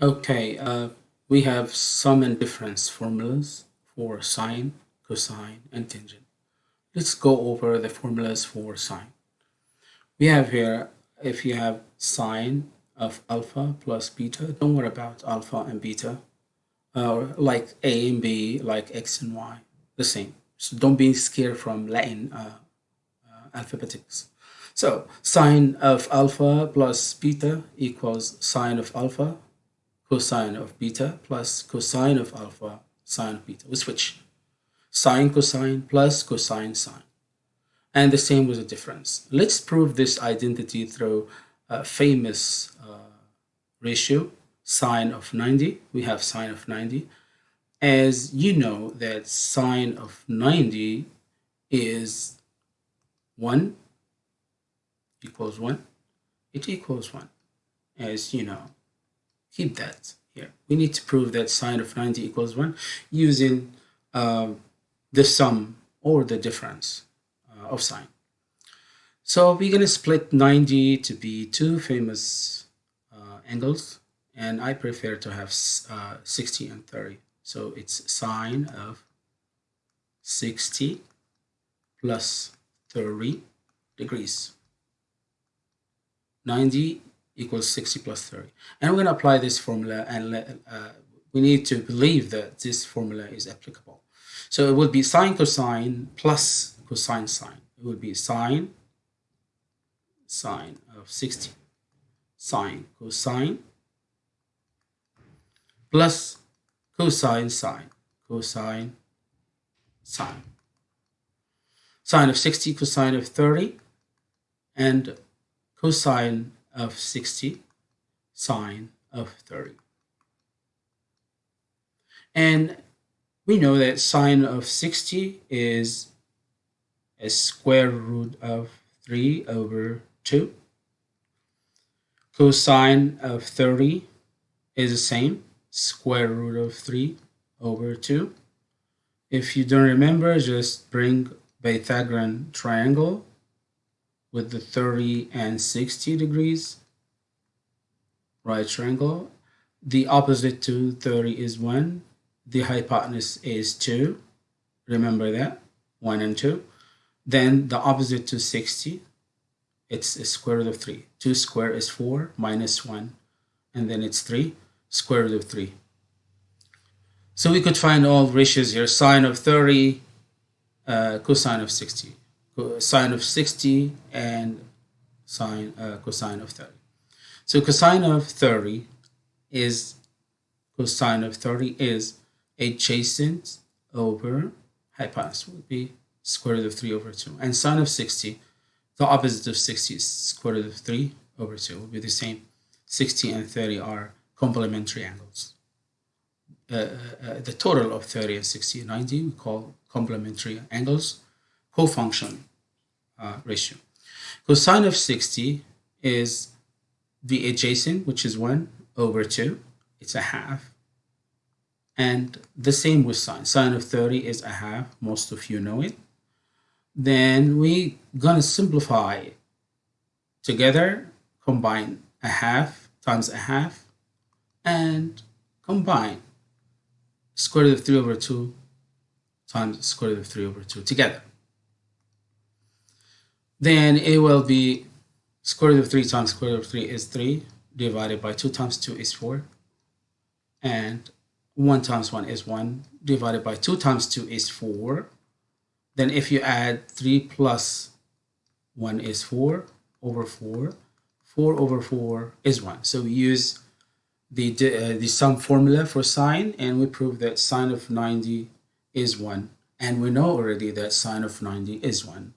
Okay, uh, we have sum and difference formulas for sine, cosine, and tangent. Let's go over the formulas for sine. We have here, if you have sine of alpha plus beta, don't worry about alpha and beta. Uh, like a and b, like x and y, the same. So don't be scared from Latin uh, uh, alphabetics. So sine of alpha plus beta equals sine of alpha cosine of beta plus cosine of alpha sine of beta. We switch. Sine cosine plus cosine sine. And the same with the difference. Let's prove this identity through a famous uh, ratio, sine of 90. We have sine of 90. As you know that sine of 90 is 1 equals 1. It equals 1, as you know keep that here. We need to prove that sine of 90 equals 1 using uh, the sum or the difference uh, of sine. So we're going to split 90 to be two famous uh, angles and I prefer to have uh, 60 and 30. So it's sine of 60 plus 30 degrees. 90 equals 60 plus 30. And we're going to apply this formula and let, uh, we need to believe that this formula is applicable. So it would be sine cosine plus cosine sine. It would be sine sine of 60 sine cosine plus cosine sine cosine sine sine of 60 cosine of 30 and cosine of 60 sine of 30. And we know that sine of 60 is a square root of 3 over 2. Cosine of 30 is the same, square root of 3 over 2. If you don't remember, just bring Pythagorean triangle with the 30 and 60 degrees right triangle. The opposite to 30 is 1. The hypotenuse is 2. Remember that, 1 and 2. Then the opposite to 60, it's a square root of 3. 2 square is 4 minus 1. And then it's 3, square root of 3. So we could find all ratios here. Sine of 30, uh, cosine of 60 sine of 60 and sine uh, cosine of 30. So cosine of 30 is cosine of 30 is adjacent over hypotenuse would be square root of 3 over 2 and sine of 60 the opposite of 60 is square root of 3 over 2 will be the same. 60 and 30 are complementary angles. Uh, uh, uh the total of 30 and 60 and 90 we call complementary angles cofunction uh, ratio. Cosine of 60 is the adjacent, which is 1 over 2. It's a half. And the same with sine. Sine of 30 is a half. Most of you know it. Then we gonna simplify together, combine a half times a half, and combine square root of 3 over 2 times square root of 3 over 2 together then it will be square root of 3 times square root of 3 is 3 divided by 2 times 2 is 4 and 1 times 1 is 1 divided by 2 times 2 is 4 then if you add 3 plus 1 is 4 over 4 4 over 4 is 1 so we use the uh, the sum formula for sine and we prove that sine of 90 is 1 and we know already that sine of 90 is 1